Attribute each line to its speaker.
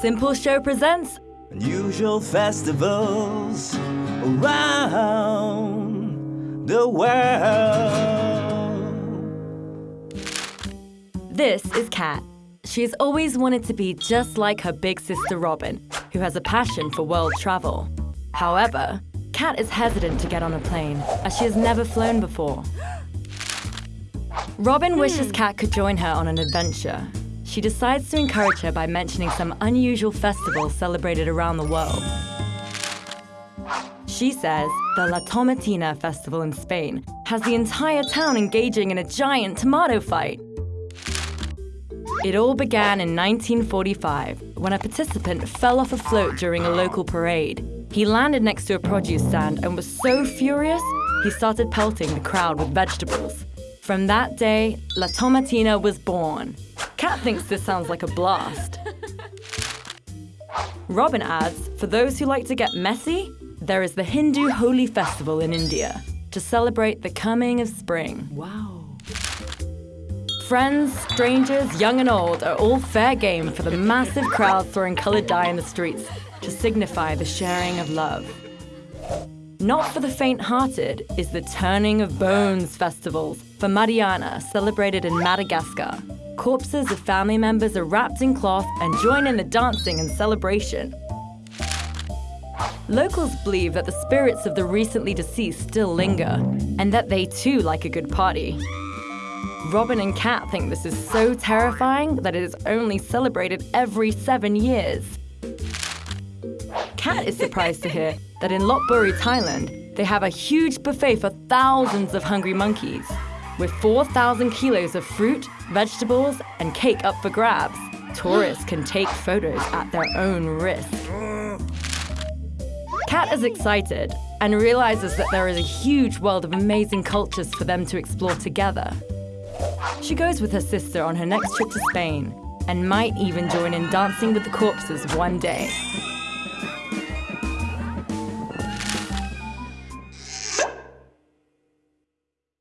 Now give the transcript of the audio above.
Speaker 1: Simple Show presents
Speaker 2: Unusual festivals around the world.
Speaker 1: This is Kat. She has always wanted to be just like her big sister Robin, who has a passion for world travel. However, Kat is hesitant to get on a plane, as she has never flown before. Robin wishes hmm. Kat could join her on an adventure. She decides to encourage her by mentioning some unusual festivals celebrated around the world. She says the La Tomatina festival in Spain has the entire town engaging in a giant tomato fight. It all began in 1945 when a participant fell off a float during a local parade. He landed next to a produce stand and was so furious, he started pelting the crowd with vegetables. From that day, La Tomatina was born. Kat thinks this sounds like a blast. Robin adds, for those who like to get messy, there is the Hindu Holi festival in India to celebrate the coming of spring.
Speaker 3: Wow.
Speaker 1: Friends, strangers, young and old are all fair game for the massive crowd throwing coloured dye in the streets to signify the sharing of love. Not for the faint-hearted is the Turning of Bones festivals Famadihana, celebrated in Madagascar. Corpses of family members are wrapped in cloth and join in the dancing and celebration. Locals believe that the spirits of the recently deceased still linger, and that they too like a good party. Robin and Kat think this is so terrifying that it is only celebrated every seven years. Kat is surprised to hear that in Lopburi, Thailand, they have a huge buffet for thousands of hungry monkeys, with 4,000 kilos of fruit, vegetables, and cake up for grabs. Tourists can take photos at their own risk. Kat is excited and realizes that there is a huge world of amazing cultures for them to explore together. She goes with her sister on her next trip to Spain and might even join in Dancing with the Corpses one day.